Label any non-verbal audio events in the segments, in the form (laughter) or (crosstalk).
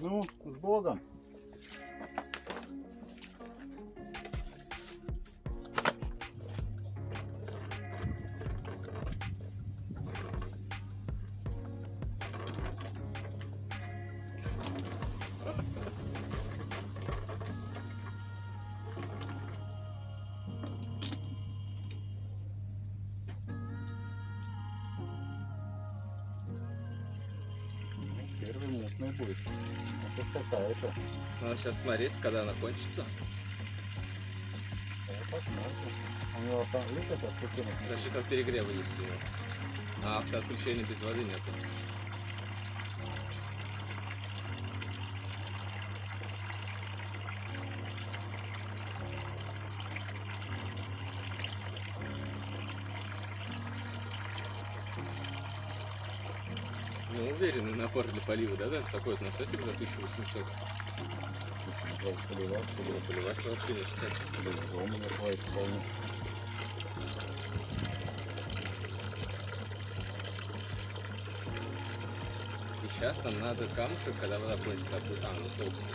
Ну, с Богом. Первый мутный будет. Это какая-то. Надо сейчас смотреть, когда она кончится. Да, посмотрим. У него там есть это? Даже там перегрева есть у него. А автоотключения без воды нет. Уверенный напор для полива, да, да? Такой вот насосик за 1800. Поливать, Ну, поливать вообще считать. по-любому не хватит вполне. И сейчас нам надо камушек, когда вода кончится, опу- а, ну сколько?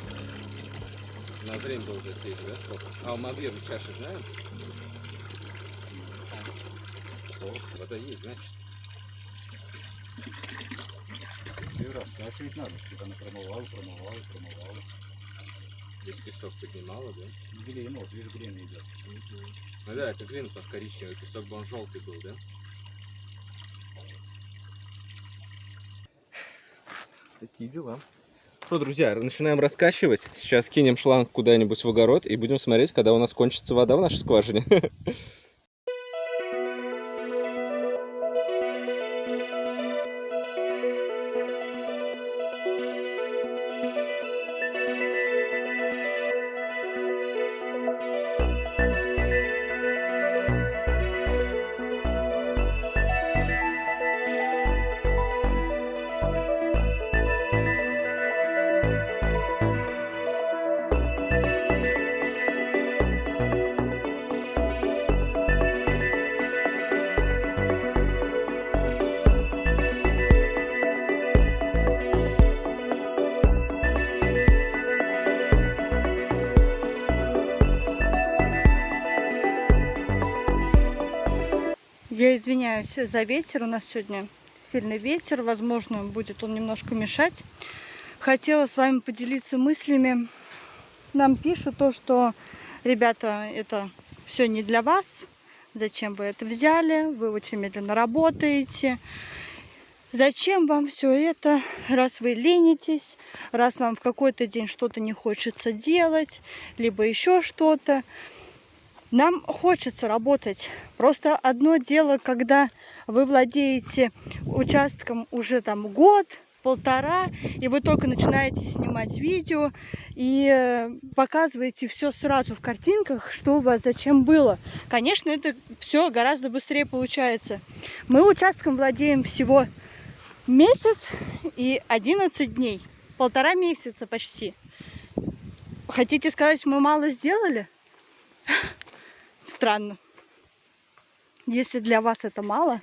На время было уже съесть, да, сколько? А мы объем чаши знаем? Вода есть, значит. И раскачивать надо, чтобы она промывала, промывала, промывала. Здесь песок поднимала, да? Глин, вот видишь, глин идет. Ну да, это глина там коричневый, песок бы он желтый был, да? Такие дела. Что, друзья, начинаем раскачивать. Сейчас кинем шланг куда-нибудь в огород и будем смотреть, когда у нас кончится вода в нашей скважине. (laughs) извиняюсь за ветер. У нас сегодня сильный ветер. Возможно, будет он немножко мешать. Хотела с вами поделиться мыслями. Нам пишут то, что, ребята, это все не для вас. Зачем вы это взяли? Вы очень медленно работаете. Зачем вам все это, раз вы ленитесь, раз вам в какой-то день что-то не хочется делать, либо еще что-то. Нам хочется работать. Просто одно дело, когда вы владеете участком уже там год, полтора, и вы только начинаете снимать видео и э, показываете все сразу в картинках, что у вас зачем было. Конечно, это все гораздо быстрее получается. Мы участком владеем всего месяц и 11 дней. Полтора месяца почти. Хотите сказать, мы мало сделали? Странно. Если для вас это мало,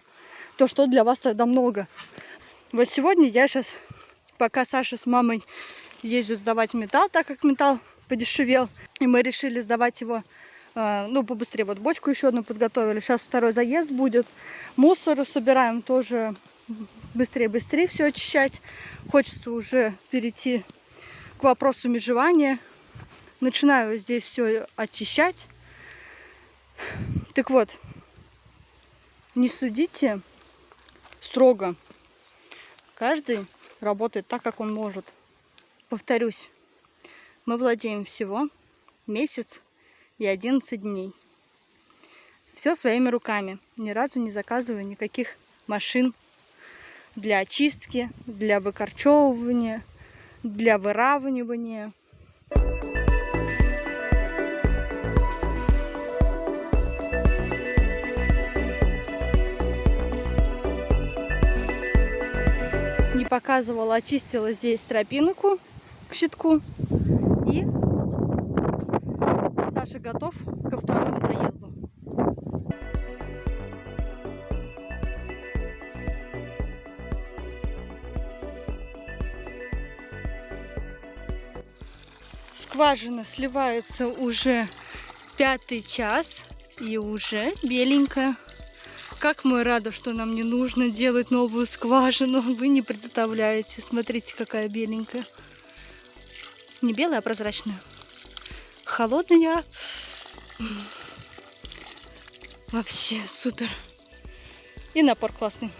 то что для вас тогда много? Вот сегодня я сейчас, пока Саша с мамой ездят сдавать металл, так как металл подешевел, и мы решили сдавать его, э, ну, побыстрее. Вот бочку еще одну подготовили. Сейчас второй заезд будет. Мусор собираем тоже быстрее-быстрее все очищать. Хочется уже перейти к вопросу межевания. Начинаю здесь все очищать. Так вот, не судите строго. Каждый работает так, как он может. Повторюсь, мы владеем всего месяц и 11 дней. Все своими руками. Ни разу не заказываю никаких машин для очистки, для выкорчевывания, для выравнивания. Показывала, очистила здесь тропинку к щитку. И Саша готов ко второму заезду. Скважина сливается уже пятый час и уже беленькая. Как мы рады, что нам не нужно делать новую скважину. Вы не представляете. Смотрите, какая беленькая. Не белая, а прозрачная. Холодная. Вообще супер. И напор классный.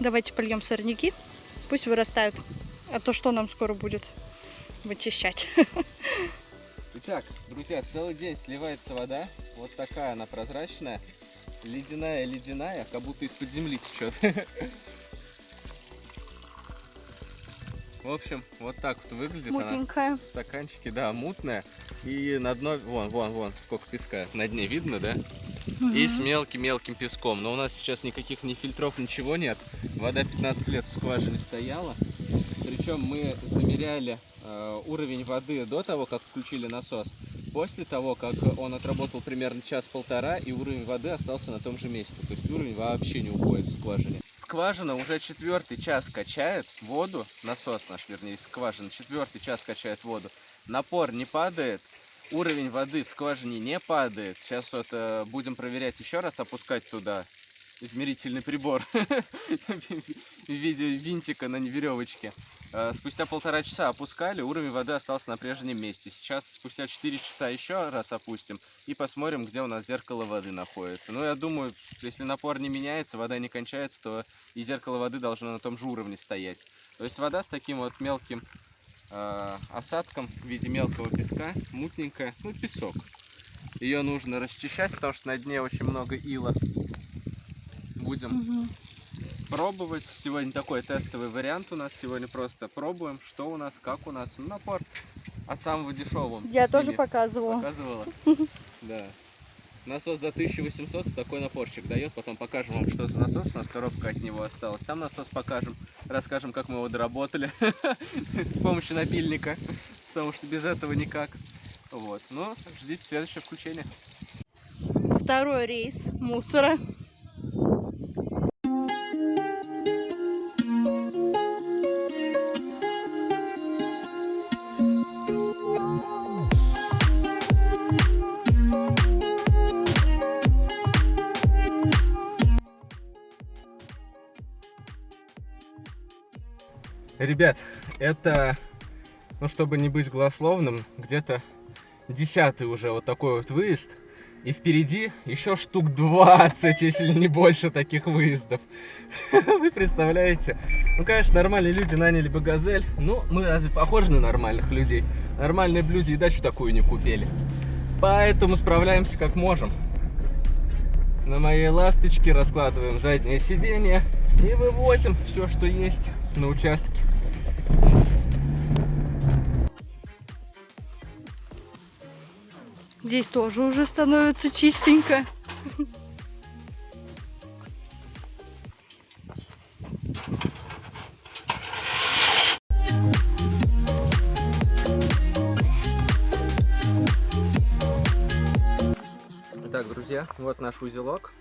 Давайте польем сорняки. Пусть вырастают. А то что нам скоро будет вычищать. Итак, друзья, целый день сливается вода. Вот такая она прозрачная. Ледяная-ледяная, как будто из-под земли течет. В общем, вот так вот выглядит она. Мутненькая. В стаканчике, да, мутная. И на дно, вон, вон, вон, сколько песка. На дне видно, да? И с мелким-мелким песком. Но у нас сейчас никаких ни фильтров, ничего нет. Вода 15 лет в скважине стояла. Причем мы замеряли э, уровень воды до того, как включили насос. После того, как он отработал примерно час-полтора, и уровень воды остался на том же месте. То есть уровень вообще не уходит в скважине. Скважина уже четвертый час качает воду, насос наш, вернее, из скважины, четвертый час качает воду. Напор не падает, уровень воды в скважине не падает. Сейчас вот э, будем проверять еще раз, опускать туда измерительный прибор (laughs) в виде винтика на веревочке. Э, Спустя полтора часа опускали, уровень воды остался на прежнем месте. Сейчас спустя 4 часа еще раз опустим и посмотрим, где у нас зеркало воды находится. Ну, я думаю, если напор не меняется, вода не кончается, то и зеркало воды должно на том же уровне стоять. То есть вода с таким вот мелким э, осадком в виде мелкого песка, мутненькая, ну, песок. Ее нужно расчищать, потому что на дне очень много ила. Будем Мгм. Пробовать. Сегодня такой тестовый вариант у нас. Сегодня просто пробуем, что у нас, как у нас. Ну, напор от самого дешевого. Я с тоже показывала. показывала. (laughs) Да. Насос за 1800 такой напорчик дает. Потом покажем вам, что за насос. У нас коробка от него осталась. Сам насос покажем. Расскажем, как мы его доработали. (laughs) С помощью напильника. Потому что без этого никак. Вот. Ну, ждите следующее включение. Второй рейс мусора. Ребят, это, ну чтобы не быть голословным, где-то десятый уже вот такой вот выезд. И впереди еще штук 20, (laughs) если не больше таких выездов. (laughs) Вы представляете? Ну, конечно, нормальные люди наняли бы газель. Ну, мы разве похожи на нормальных людей? Нормальные люди и дачу такую не купили. Поэтому справляемся как можем. На моей ласточке раскладываем заднее сиденье и вывозим все, что есть на участке. Здесь тоже уже становится чистенько. Итак, друзья, вот наш узелок.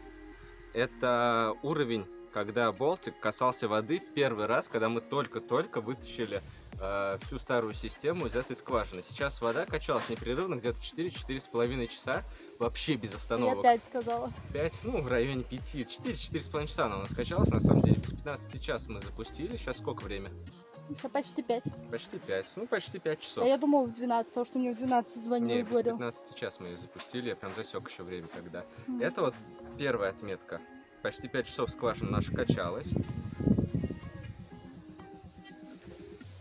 Это уровень, когда болтик касался воды в первый раз, когда мы только-только вытащили э, всю старую систему из этой скважины. Сейчас вода качалась непрерывно где-то 4-4,5 часа, вообще без остановок. Я опять сказала. 5, ну, в районе 5, 4-4,5 часа она у нас качалась, на самом деле. Без 15 час мы запустили. Сейчас сколько время? Еще почти пять. Почти 5. Ну, почти 5 часов. А я думала в 12, потому что мне в 12 звонил Не, и говорил. 15 час мы ее запустили, я прям засек еще время, когда. Мгм. Это вот первая отметка. Почти 5 часов скважина наша качалась.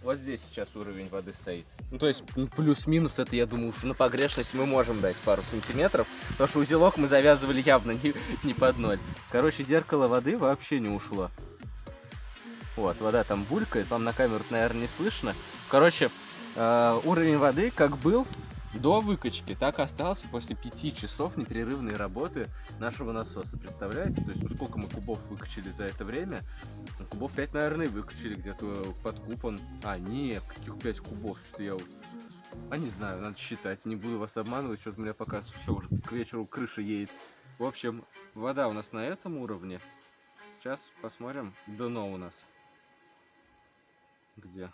Вот здесь сейчас уровень воды стоит. Ну, то есть, ну, плюс-минус, это, я думаю, уж на погрешность мы можем дать пару сантиметров, потому что узелок мы завязывали явно не, не под ноль. Короче, зеркало воды вообще не ушло. Вот, вода там булькает, вам на камеру, наверное, не слышно. Короче, э, уровень воды как был до выкачки, так и остался после пяти часов непрерывной работы нашего насоса. Представляете? То есть, ну сколько мы кубов выкачали за это время? Ну, кубов 5, наверное, выкачали где-то под куб он. А, нет, каких 5 кубов, что я... А не знаю, надо считать, не буду вас обманывать, что-то у меня пока все уже к вечеру крыша едет. В общем, вода у нас на этом уровне. Сейчас посмотрим дно у нас. Где?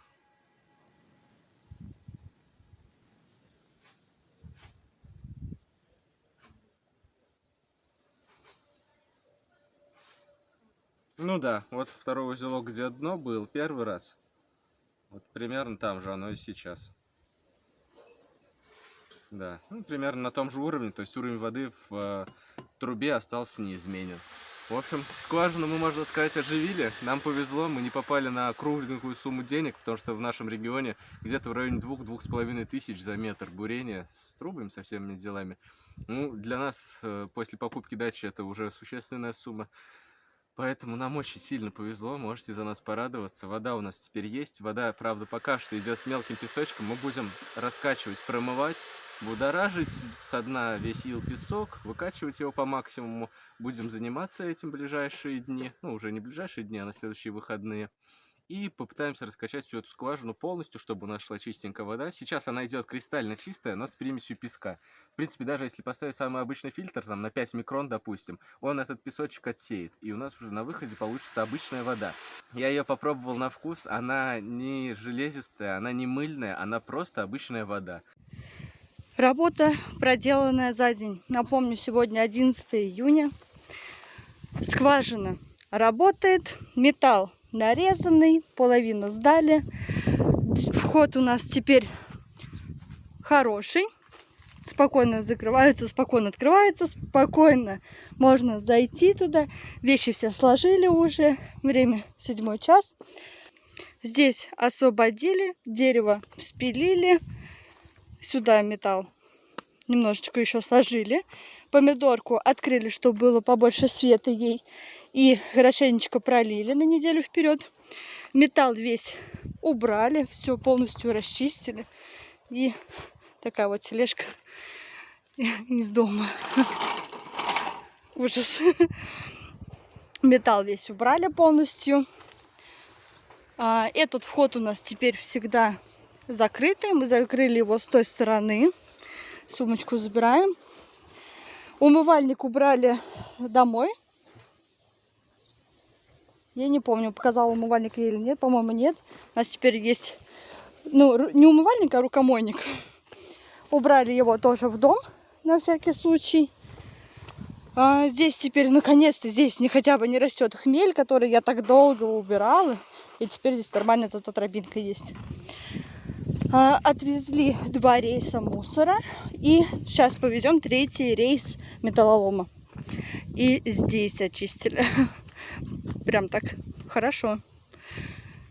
Ну да, вот второй узелок, где дно был, первый раз. Вот примерно там же оно и сейчас. Да, ну, примерно на том же уровне, то есть уровень воды в э, трубе остался неизменен. В общем, скважину мы, можно сказать, оживили. Нам повезло, мы не попали на кругленькую сумму денег, потому что в нашем регионе где-то в районе 2-2,5 тысяч за метр бурения с трубами, со всеми делами. Ну, для нас э, после покупки дачи это уже существенная сумма. Поэтому нам очень сильно повезло, можете за нас порадоваться. Вода у нас теперь есть. Вода, правда, пока что идет с мелким песочком. Мы будем раскачивать, промывать, будоражить со дна весь ил песок, выкачивать его по максимуму. Будем заниматься этим ближайшие дни. Ну, уже не ближайшие дни, а на следующие выходные. И попытаемся раскачать всю эту скважину полностью, чтобы у нас шла чистенькая вода. Сейчас она идет кристально чистая, но с примесью песка. В принципе, даже если поставить самый обычный фильтр, там на 5 микрон, допустим, он этот песочек отсеет. И у нас уже на выходе получится обычная вода. Я ее попробовал на вкус, она не железистая, она не мыльная, она просто обычная вода. Работа, проделанная за день. Напомню, сегодня 11 июня. Скважина работает, металл нарезанный, половину сдали. Вход у нас теперь хороший. Спокойно закрывается, спокойно открывается, спокойно можно зайти туда. Вещи все сложили уже. Время седьмой час. Здесь освободили, дерево спилили. Сюда металл немножечко еще сложили. Помидорку открыли, чтобы было побольше света ей. И хорошенечко пролили на неделю вперед. Металл весь убрали, все полностью расчистили. И такая вот тележка (laughs) из дома. (laughs) Ужас. Металл весь убрали полностью. А, этот вход у нас теперь всегда закрытый. Мы закрыли его с той стороны. Сумочку забираем. Умывальник убрали домой. Я не помню, показал умывальник или нет. По-моему, нет. У нас теперь есть, ну, не умывальник, а рукомойник. Убрали его тоже в дом, на всякий случай. А здесь теперь, наконец-то, здесь не хотя бы не растет хмель, который я так долго убирала. И теперь здесь нормально зато тропинка есть. А, отвезли два рейса мусора. И сейчас повезем третий рейс металлолома. И здесь очистили. (laughs) Прям так хорошо.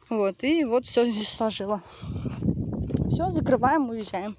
Вот, и вот все здесь сложила. Все, закрываем, уезжаем.